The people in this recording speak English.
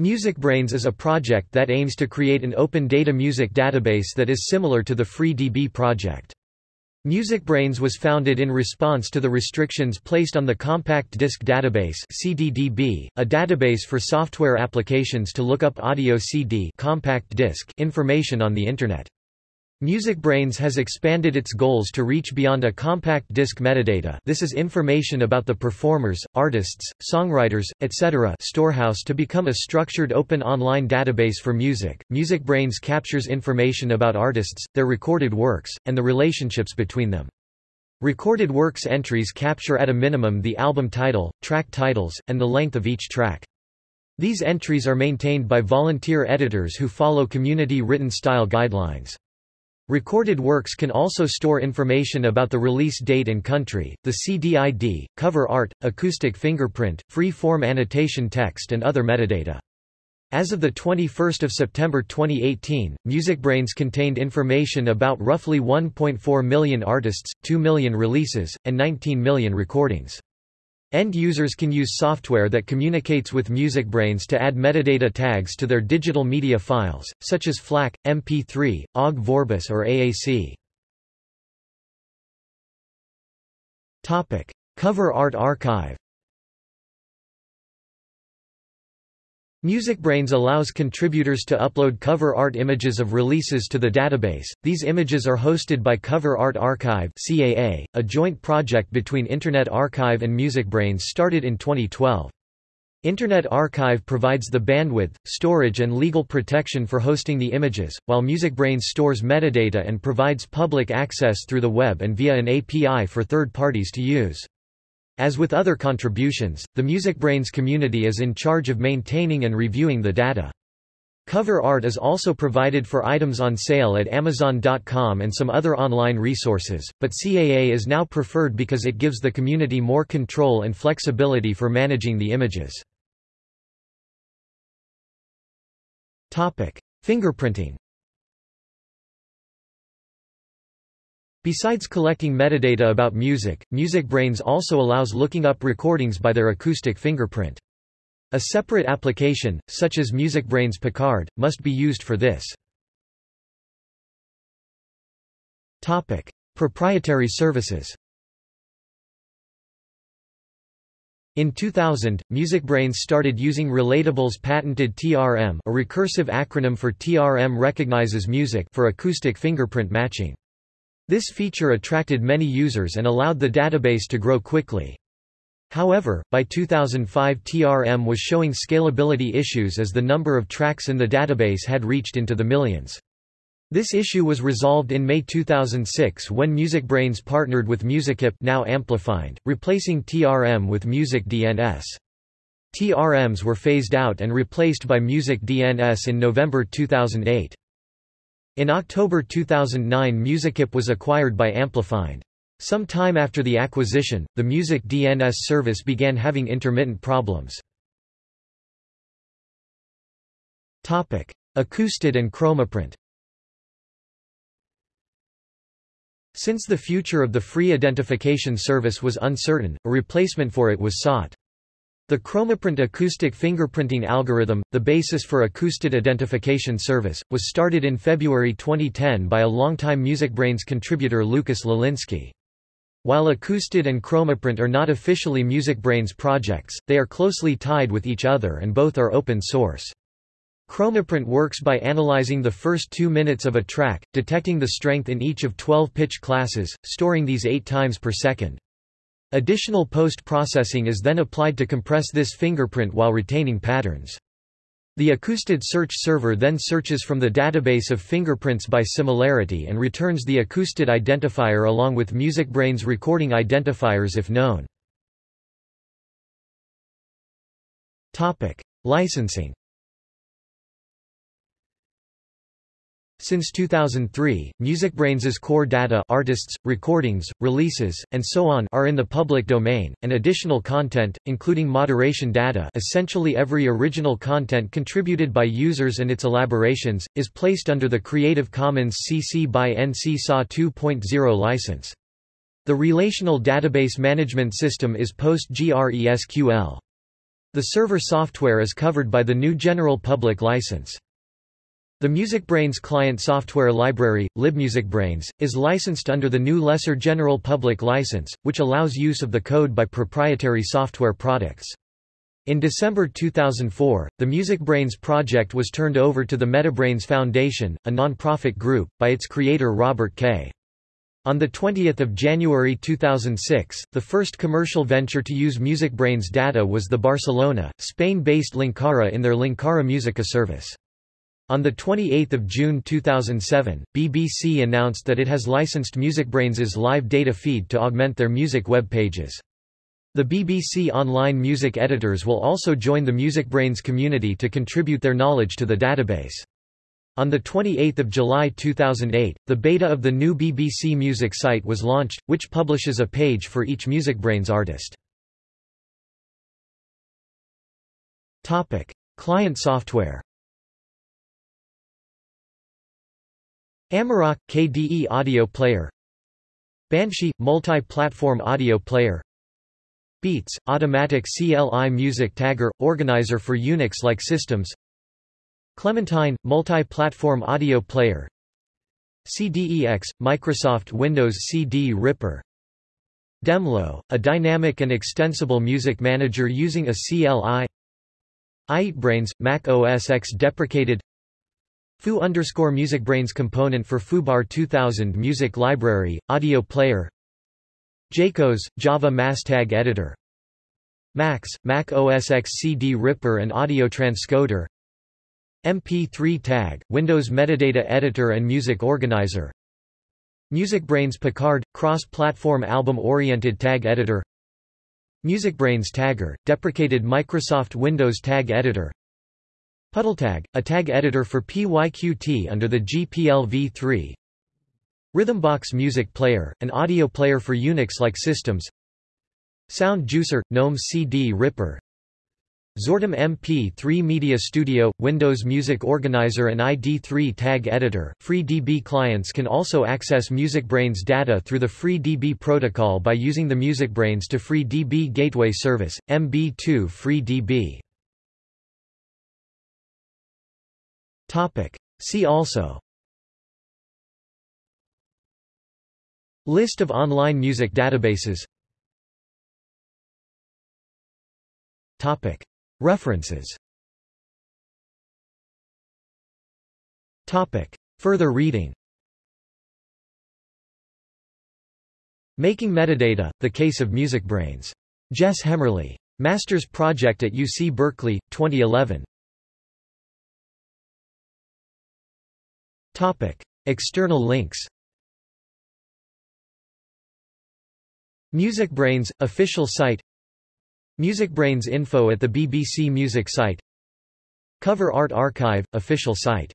MusicBrainz is a project that aims to create an open data music database that is similar to the FreeDB project. MusicBrainz was founded in response to the restrictions placed on the Compact Disc Database CDDB, a database for software applications to look up audio CD compact disc information on the Internet. MusicBrainz has expanded its goals to reach beyond a compact disc metadata this is information about the performers, artists, songwriters, etc. storehouse to become a structured open online database for music. MusicBrainz captures information about artists, their recorded works, and the relationships between them. Recorded works entries capture at a minimum the album title, track titles, and the length of each track. These entries are maintained by volunteer editors who follow community written style guidelines. Recorded works can also store information about the release date and country, the CDID, cover art, acoustic fingerprint, free-form annotation text and other metadata. As of 21 September 2018, MusicBrainz contained information about roughly 1.4 million artists, 2 million releases, and 19 million recordings. End users can use software that communicates with MusicBrainz to add metadata tags to their digital media files, such as FLAC, MP3, OGG Vorbis or AAC. Topic: Cover Art Archive MusicBrainz allows contributors to upload cover art images of releases to the database. These images are hosted by Cover Art Archive (CAA), a joint project between Internet Archive and MusicBrainz started in 2012. Internet Archive provides the bandwidth, storage and legal protection for hosting the images, while MusicBrainz stores metadata and provides public access through the web and via an API for third parties to use. As with other contributions, the MusicBrainz community is in charge of maintaining and reviewing the data. Cover art is also provided for items on sale at Amazon.com and some other online resources, but CAA is now preferred because it gives the community more control and flexibility for managing the images. Fingerprinting Besides collecting metadata about music, MusicBrainz also allows looking up recordings by their acoustic fingerprint. A separate application, such as MusicBrainz Picard, must be used for this. Topic: Proprietary services. In 2000, MusicBrainz started using Relatable's patented TRM, a recursive acronym for TRM recognizes music for acoustic fingerprint matching. This feature attracted many users and allowed the database to grow quickly. However, by 2005 TRM was showing scalability issues as the number of tracks in the database had reached into the millions. This issue was resolved in May 2006 when MusicBrainz partnered with Musicip now Amplifind, replacing TRM with Music DNS. TRMs were phased out and replaced by Music DNS in November 2008. In October 2009 Musicip was acquired by Amplifind. Some time after the acquisition, the Music DNS service began having intermittent problems. Acoustid and Chromaprint Since the future of the free identification service was uncertain, a replacement for it was sought. The Chromaprint acoustic fingerprinting algorithm, the basis for Acoustid Identification Service, was started in February 2010 by a longtime MusicBrainz contributor Lucas Lalinski. While Acoustid and Chromaprint are not officially MusicBrainz projects, they are closely tied with each other and both are open source. Chromaprint works by analyzing the first two minutes of a track, detecting the strength in each of 12 pitch classes, storing these eight times per second. Additional post-processing is then applied to compress this fingerprint while retaining patterns. The Acoustid search server then searches from the database of fingerprints by similarity and returns the Acoustid identifier along with MusicBrainz recording identifiers if known. Licensing Since 2003, MusicBrainz's core data artists, recordings, releases, and so on are in the public domain, and additional content, including moderation data essentially every original content contributed by users and its elaborations, is placed under the Creative Commons CC by NC SA 2.0 license. The relational database management system is PostgreSQL. The server software is covered by the new General Public License. The MusicBrainz client software library, libmusicbrainz, is licensed under the new Lesser General Public License, which allows use of the code by proprietary software products. In December 2004, the MusicBrainz project was turned over to the MetaBrainz Foundation, a non-profit group, by its creator Robert Kaye. On 20 January 2006, the first commercial venture to use MusicBrainz data was the Barcelona, Spain-based Linkara in their Linkara Musica service. On 28 June 2007, BBC announced that it has licensed MusicBrainz's live data feed to augment their music web pages. The BBC Online Music editors will also join the MusicBrainz community to contribute their knowledge to the database. On 28 July 2008, the beta of the new BBC Music site was launched, which publishes a page for each MusicBrainz artist. Client software Amarok – KDE audio player. Banshee – multi-platform audio player. Beets, Automatic CLI Music Tagger, organizer for Unix-like systems. Clementine, multi-platform audio player. CDEX, Microsoft Windows CD Ripper. Demlo, a dynamic and extensible music manager using a CLI iEatBrainz, Mac OS X deprecated Foo underscore MusicBrainz component for FooBar 2000 music library, audio player. Jaikoz, Java Mastag editor. Max, Mac OS X CD Ripper and audio transcoder. MP3 tag, Windows metadata editor and music organizer. MusicBrainz Picard, cross-platform album-oriented tag editor. MusicBrainz Tagger, deprecated Microsoft Windows tag editor PuddleTag, a tag editor for PYQT under the GPL v3 Rhythmbox Music Player, an audio player for Unix-like systems. Sound Juicer – GNOME CD Ripper. Zortam MP3 Media Studio – Windows Music Organizer and ID3 Tag Editor. FreeDB clients can also access MusicBrainz data through the FreeDB protocol by using the MusicBrainz to FreeDB Gateway Service, MB2 FreeDB. See also. List of online music databases. References. Further reading. Making Metadata, The Case of MusicBrainz. Jess Hemmerly. Masters Project at UC Berkeley, 2011. External links. MusicBrainz – official site. MusicBrainz info at the BBC Music site. Cover Art Archive – official site